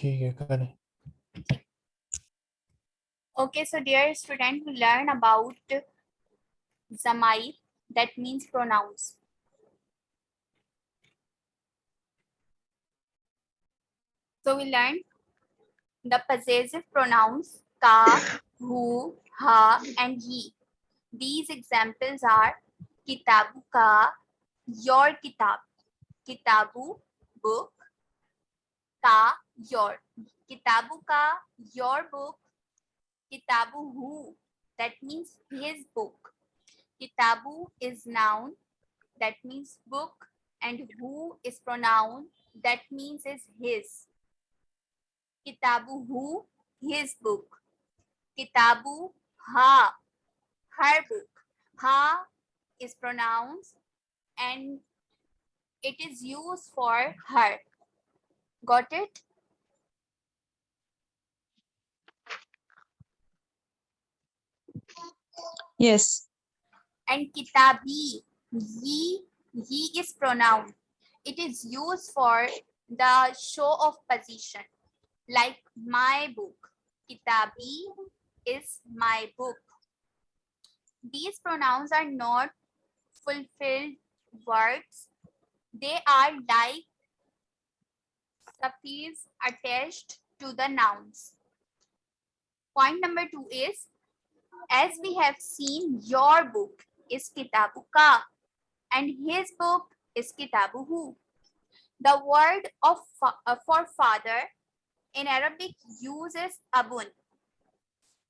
ठीक है करें Okay, so dear student, we learn about Zamair, that means pronouns. So we learn the possessive pronouns ka, hu, ha, and he. These examples are kitabu ka, your kitab, kitabu, book, ka, your, kitabu ka, your book, kitabu hu, that means his book. Kitabu is noun, that means book, and who is pronoun, that means is his. Kitabu hu, his book. Kitabu ha, her book. Ha is pronouns and it is used for her. Got it? Yes. and kitabi ye ye is pronoun it is used for the show of position. Like my book kitabi is my book. These pronouns are not fulfilled words. They are like suffix attached to the nouns. Point number 2 is as we have seen, your book is Kitabu Ka and his book is Kitabu Hu. The word of uh, for father in Arabic uses abun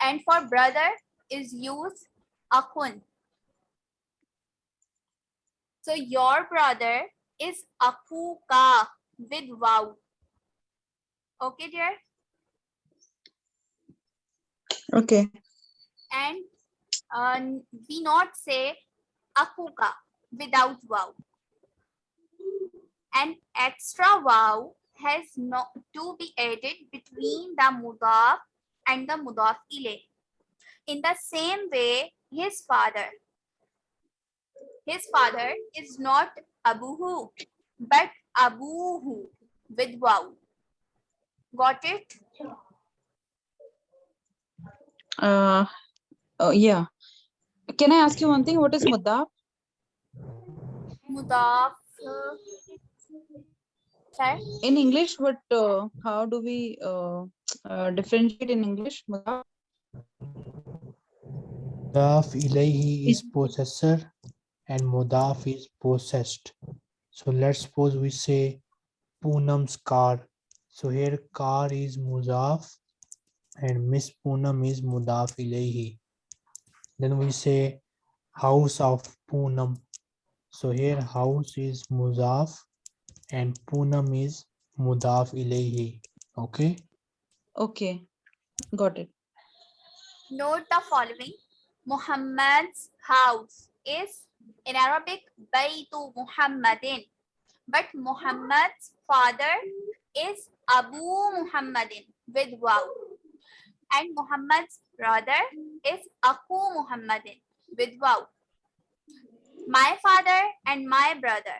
and for brother is used akun. So your brother is akuka with wow. Okay, dear? Okay. And uh, we not say akuka without wow. An extra wow has not to be added between the mudaf and the mudaf ilay. In the same way, his father. His father is not abuhu, but abuhu with wow. Got it? Uh, oh, yeah. Can I ask you one thing? What is mudaf? Mudaf. uh, Sir? In English, what? Uh, how do we uh, uh, differentiate in English? Mudaf. Mudaf ilayhi is possessor and mudaf is possessed. So let's suppose we say Poonam's car. So here car is mudaf and Miss Poonam is mudaf ilayhi. Then we say house of Poonam. So here house is mudaf and Poonam is mudaf ilayhi. Okay. Okay. Got it. Note the following. Muhammad's house is in Arabic Baytu Muhammadin. But Muhammad's father is Abu Muhammadin with wow. And Muhammad's brother is Aku Muhammadin with wow. My father and my brother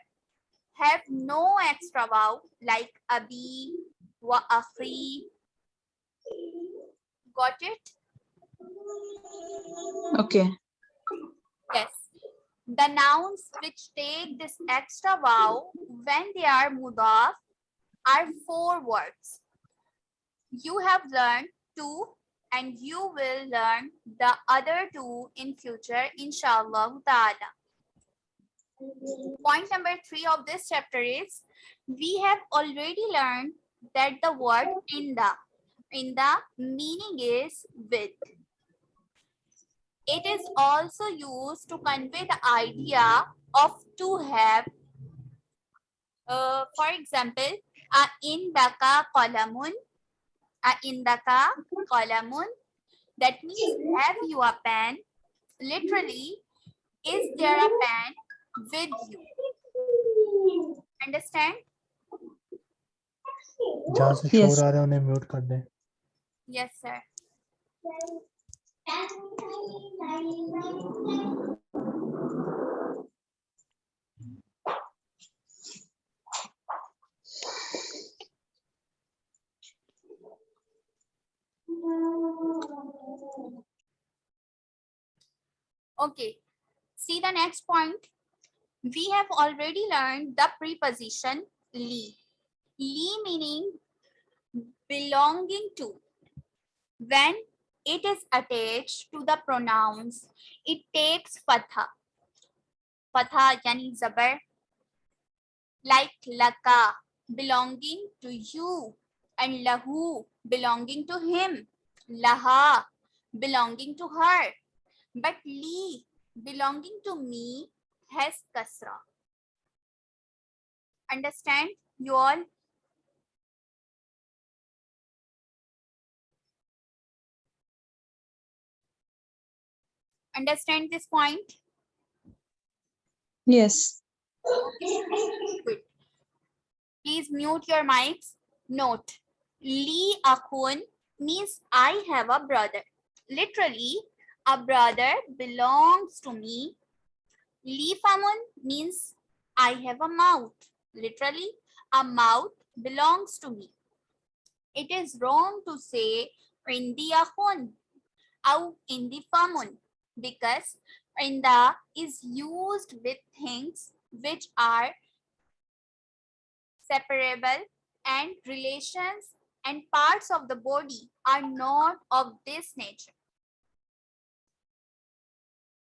have no extra wow like Abi wa Akhi. Got it? Okay. Yes. The nouns which take this extra vowel when they are mudaf are four words. You have learned two and you will learn the other two in future, inshallah ta'ala. Point number three of this chapter is we have already learned that the word inda, inda meaning is with. It is also used to convey the idea of to have. Uh, for example, a indaka qalamun, a indaka qalamun. That means have you a pen? Literally, is there a pen with you? Understand? जहाँ से Yes. शोर आ रहा है उन्हें mute कर दें Yes, sir. Okay. See the next point. We have already learned the preposition li. Li meaning belonging to. When it is attached to the pronouns, it takes fatha. Fatha yani zabar. Like laka, belonging to you. And lahu, belonging to him. Laha, belonging to her. But li, belonging to me, has kasra. Understand you all? Understand this point? Yes. Good. Please mute your mics. Note, Li Akhun means I have a brother. Literally, a brother belongs to me. Li Famun means I have a mouth. Literally, a mouth belongs to me. It is wrong to say Indi Akhun or Indi Famun because Inda is used with things which are separable and relations and parts of the body are not of this nature.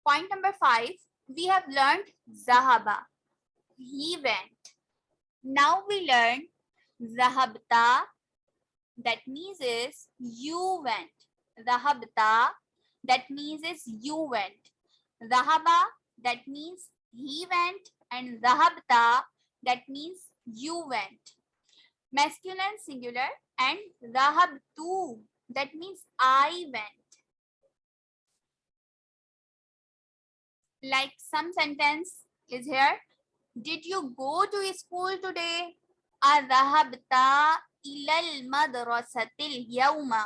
Point number five, we have learned Zahaba. He went. Now we learn Zahabta. That means is you went. Zahabta. That means is you went. Zahaba. That means he went. And Zahabta. That means you went masculine singular and rahab tu that means i went. Like some sentence is here. Did you go to school today? Adhahabta ilal madrasatil yawma.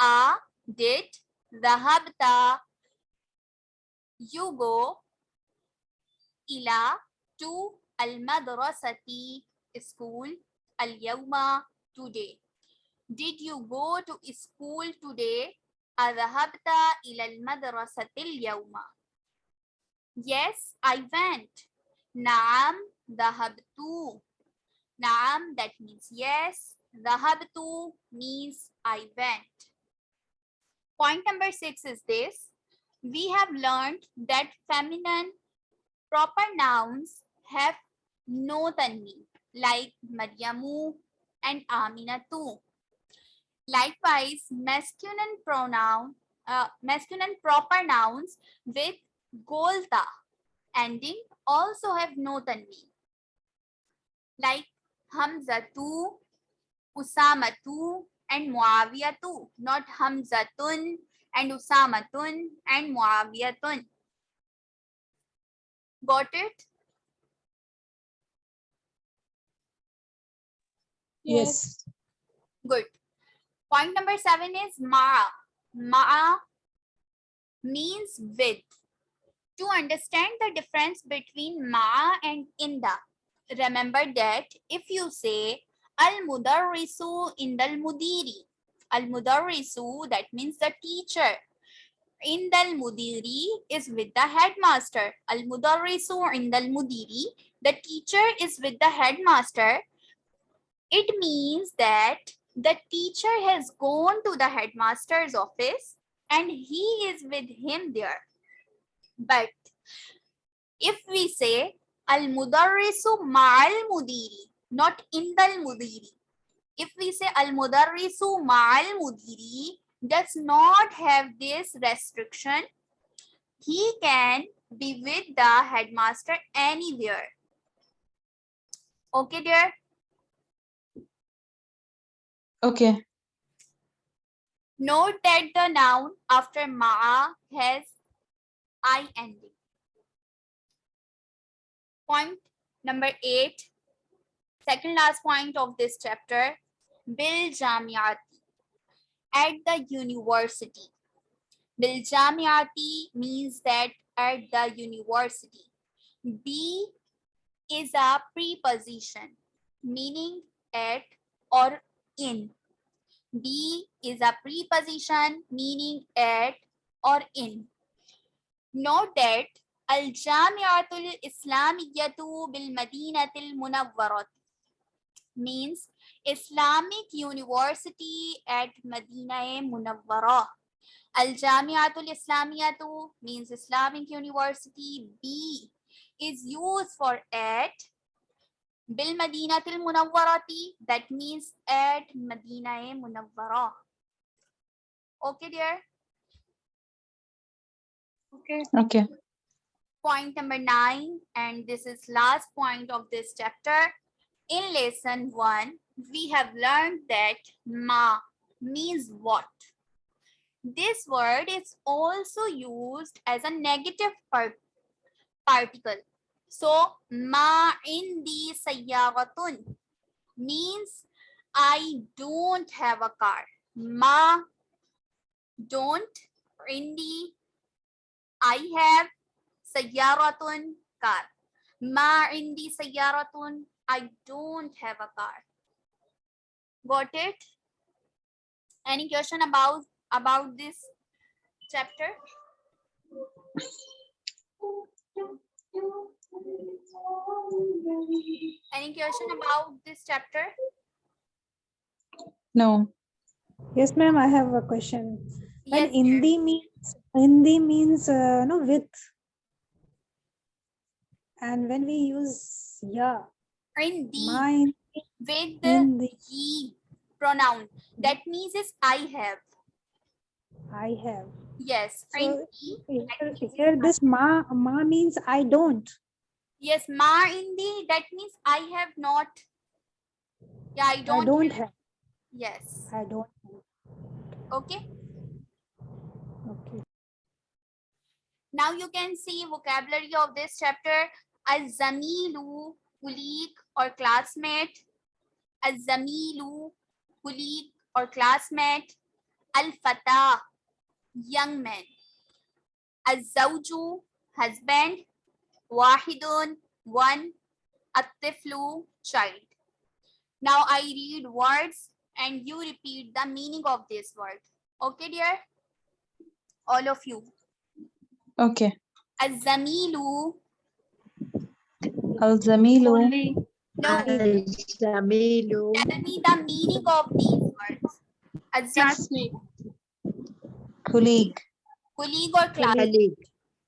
A did dhahabta you go ila to al madrasati school? al-yawma today. Did you go to school today? Adhabta ila al-madrasati al-yawma. Yes, I went. Naam dhahabtu. Naam that means yes. Dhahabtu means I went. Point number 6 is this. We have learned that feminine proper nouns have no tanween like Maryamu and Aminatu. Likewise, masculine pronoun, uh, masculine proper nouns with golta ending also have no tanween. Like Hamzatu, Usamatu, and Muawiyatu, not Hamzatun and Usamatun and Muawiyatun. Got it? Yes. Good. Point number seven is ma'a. Ma'a means with. To understand the difference between ma and inda, remember that if you say al-mudarrisu indal mudiri, al-mudarrisu that means the teacher. Indal mudiri is with the headmaster. Al-mudarrisu indal mudiri, the teacher is with the headmaster it means that the teacher has gone to the headmaster's office and he is with him there. But if we say al-mudarrisu ma'al mudiri, not indal mudiri. If we say al-mudarrisu ma'al mudiri does not have this restriction, he can be with the headmaster anywhere. Okay, dear? Okay. Note that the noun after ma'a has I ending. Point number eight, second last point of this chapter, Bil Jamiati, at the university. Bil Jamiati means that at the university. B is a preposition, meaning at or in. Be is a preposition meaning at or in. Note that Al-Jami'atul Islamiyyatu bil Madinatil Munawwarat means Islamic University at Madinah Munawwara. Al-Jami'atul Islamiyatu means Islamic University. B is used for at. Bil Madinatil Munawwarati that means at Madinah Munawwara. Okay, dear. Okay. Okay. Point number nine, and this is last point of this chapter. In lesson one, we have learned that ma means what. This word is also used as a negative par- particle. So, ma indi sayyaratun means I don't have a car. Ma don't indi I have sayyaratun car. Ma indi sayyaratun I don't have a car. Got it? Any question about about this chapter? Any question about this chapter? No. Yes, ma'am, I have a question. When Yes, dear. Hindi means, Hindi means, uh, no, with. And when we use ya, in the my with the Hindi, ye pronoun. That means is I have. I have. Yes, So, in. Here, here this ma, ma means I don't. Yes, ma in the that means I have not. Yeah, I don't. I don't have. Yes. I don't have. Okay. Okay. Now you can see vocabulary of this chapter. Az-zamilu, colleague or classmate. Az-zamilu, colleague or classmate. Al-fata, young man. Az-zawju, husband. Wahidun, one. At-tiflu, child. Now I read words and you repeat the meaning of this word. Okay, dear? All of you. Okay. Az-zamilu, Al-Zamilu. no, Al-Jamilu. tell me the meaning of these words. Az-zamilu, Colleague. colleague or class.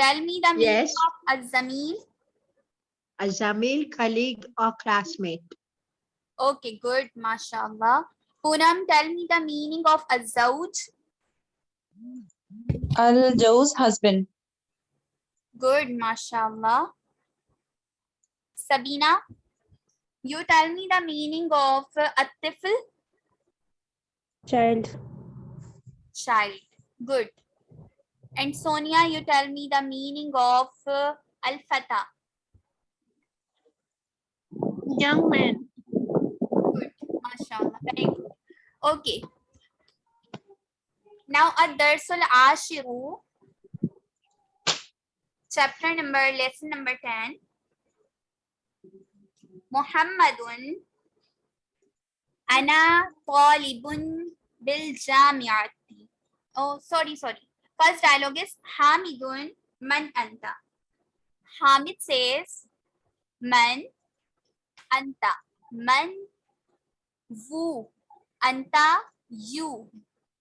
tell me the meaning Yes. of Az-zamil. A Zamil, colleague or classmate. Okay, good, mashallah. Poonam, tell me the meaning of Az-zawj. Al-Jawz husband. Good, mashallah. Sabina, you tell me the meaning of at-tifl, Child. child. Good. And Sonia, you tell me the meaning of uh, al-fata. Young man. Good, mashallah. Very good. Okay. Now, ad-darsul ashiru, chapter number, lesson number 10. Muhammadun ana talibun bil jamiati. Oh, sorry, sorry. First dialogue is Hamidun man anta. Hamid says man anta. Man Wu. Anta, you.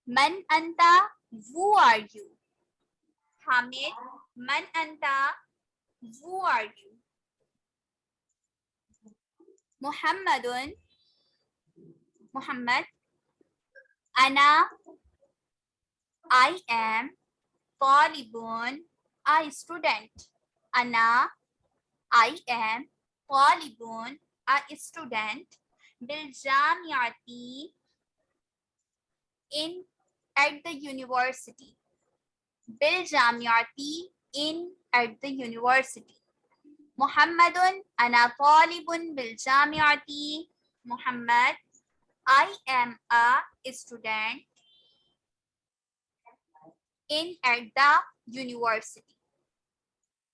Man anta, who are you? Hamid, man anta, who are you? Muhammadun, Muhammad. Ana, I am. Talibun, a student. Ana, I am. Talibun, a student. Biljamiati in at the university. Jamiati in at the university. Ana talibun bil jamiati. Muhammad, I am a student in at the university.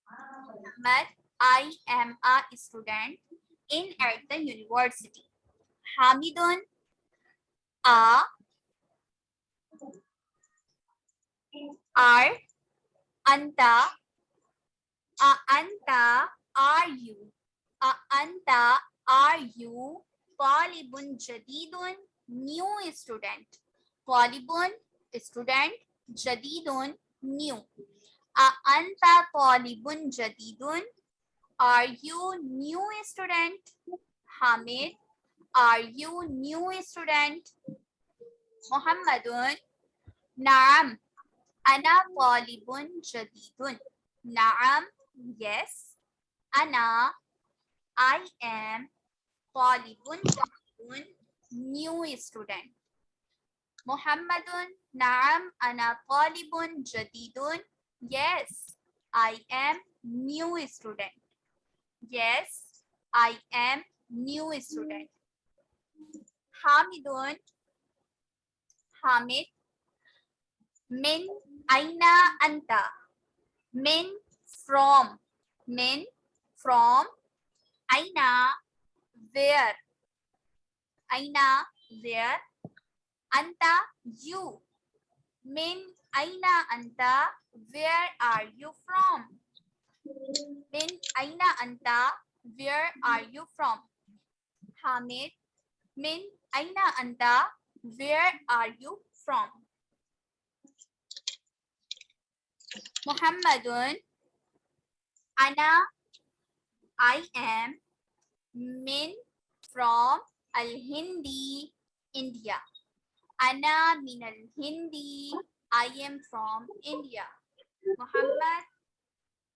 Muhammad, I am a student in at the university. Hamidun, a are anta a anta are you a anta are you talibun jadidun new student talibun student jadidun new. Anta talibun jadidun are you new student? Hamid are you new student? Muhammadun na'am. Ana talibun jadidun. Na'am yes. Ana i am jadidun new student. Muhammadun na'am ana talibun jadidun yes i am new student. Yes i am new student. hamidun hamid min aina anta min from min from. aina where. aina where. anta you min aina anta? Where are you from? Min aina anta? Where are you from? Hamid min aina anta? Where are you from? Muhammadun Ana I am min from Al Hindi India Ana min Al Hindi I am from India Muhammad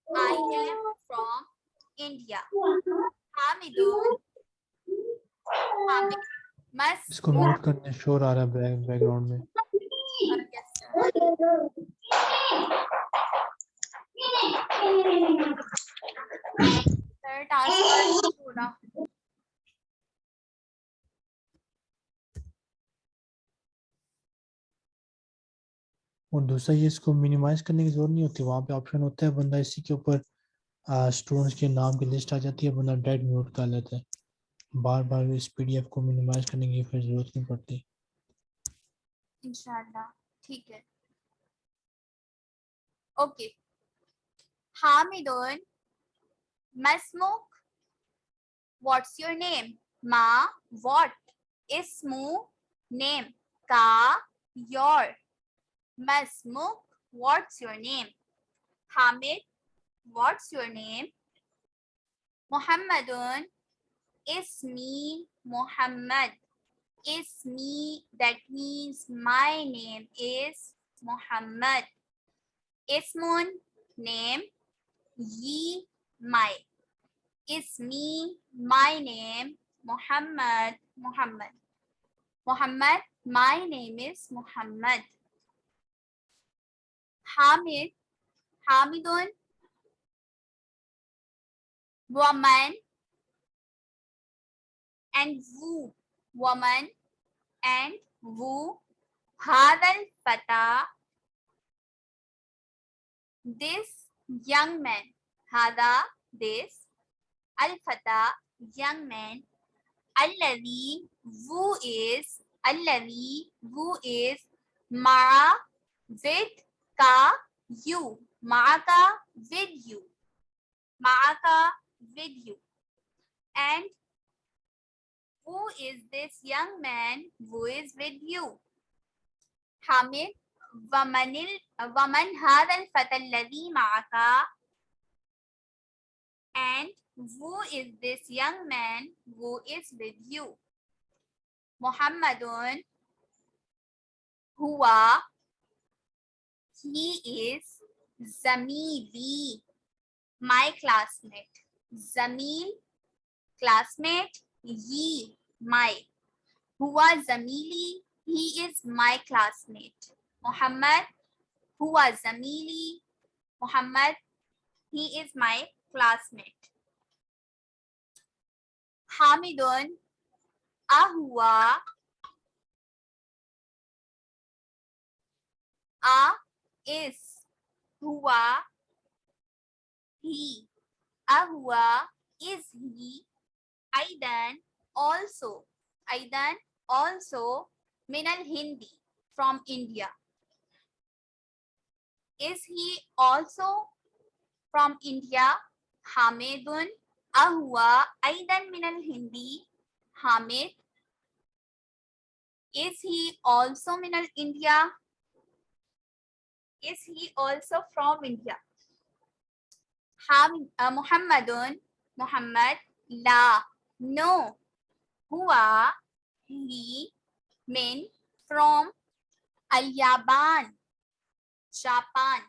I am from India Hamidun Hamid must इसको mute करने शोर आ रहा है back background में yes, sir. Sir, task bar और दूसरा ये इसको मिनिमाइज करने की ज़रूरत नहीं होती। वहाँ पे ऑप्शन होता है, बंदा इसी के ऊपर स्टूडेंट्स के नाम की लिस्ट आ जाती है, बंदा डायरेक्ट म्यूट कर लेता है। बार बार इस पीडीएफ को मिनिमाइज करने की फिर ज़रूरत नहीं पड़ती। इंशाल्लाह, ठीक है। Okay Hamidun, Masmuk what's your name masmuk what's your name? Hamid what's your name? Muhammadun ismi muhammad. Ismi that means my name is muhammad. Ismun name ye my ismi my name muhammad muhammad. Muhammad my name is muhammad hamid hamidun woman and woo woman and woo hadal fata. This young man. Hada this al fata young man. Alladhi who is alladhi who is Mara, with ka you ma'aka with you ma'aka with you and who is this young man who is with you? hamid wamanil waman hadha al-fata alladhi ma'aka and who is this young man who is with you? muhammadun huwa he is zamili my classmate zamil classmate ye my huwa zamili he is my classmate Muhammad huwa zamili. Muhammad, he is my classmate. Hamidun ahwa a is huwa he. Ahwa is he. Aidan also. Aidan also minal hindi from india. Is he also from india? Hamidun ahua aidan minal hindi. Hamid is he also minal india is he also from india? Hamid, uh, Muhammadun, Muhammad, la, no, huwa, he, min, from, al-Yaban, Japan,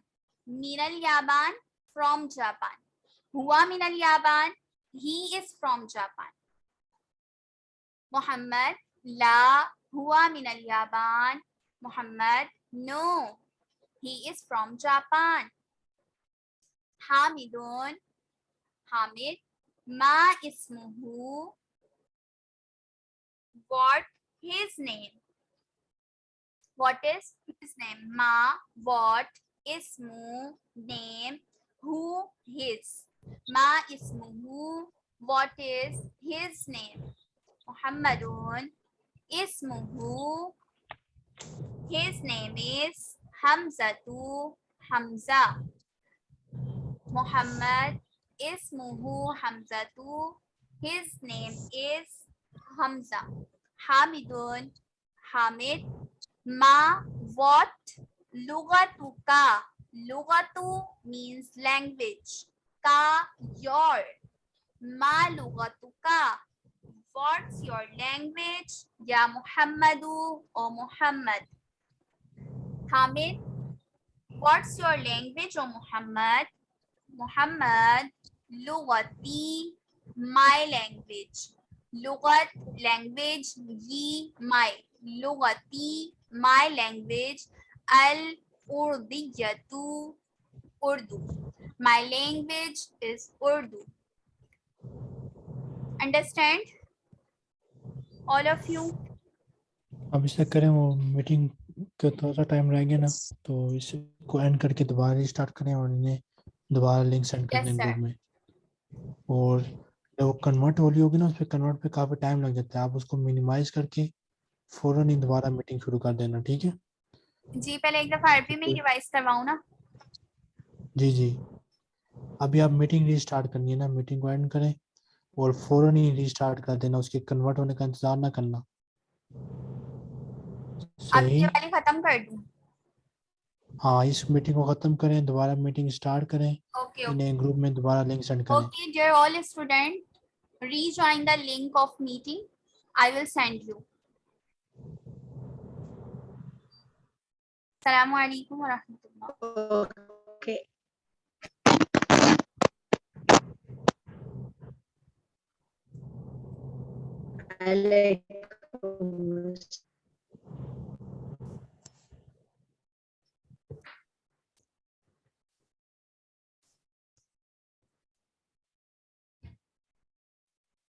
min al-Yaban, from Japan, huwa min al-Yaban, he is from Japan. Muhammad, la, huwa min al-Yaban, Muhammad, no, he is from Japan. Hamidun, Hamid, Ma ismuhu, what his name? What is his name? Ma, what, ismu, name, who, his. Ma ismuhu, what is his name? Muhammadun, ismuhu, his name is Hamzatu, Hamza. Muhammad is ismuhu Hamzatu. His name is Hamza. Hamidun Hamid. Ma what? Lugatuka. Lugatu means language. Ka your. Ma lugatuka. What's your language? Ya Muhammadu or Muhammad. Hamid. What's your language, O Muhammad? Muhammad, Lugati, my language. Lugat, language, yi, my. Lugati, my language. Al Urdiyatu, Urdu. My language is Urdu. Understand? All of you? Abhishek meeting का थोड़ा सा time रह गया ना तो इसको and करके दोबारा स्टार्ट करें और इन्हें दोबारा लिंक सेंड कर दें ग्रुप में। और जब वो कन्वर्ट हो रही होगी ना उस पर कन्वर्ट पे काफ़ी टाइम लग जाता है। आप उसको मिनिमाइज करके फ़ौरन ही दोबारा मीटिंग शुरू कर देना ठीक है? जी पहले एक दफ़ा अरबी में रिवाइज करवाऊं ना। जी जी। अभी आप मीटिंग रीस्टार्ट करनी है ना मीटिंग को एंड करें और फ़ौरन ही रीस्टार्ट कर देना उसके कन्वर्ट होने का इंतज़ार ना करना। खत्म कर दू? हाँ इस मीटिंग को खत्म करें दोबारा मीटिंग स्टार्ट करें ओके okay, ग्रुप में दोबारा लिंक सेंड करें। Okay dear all student rejoin the link of meeting I will send you okay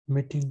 meeting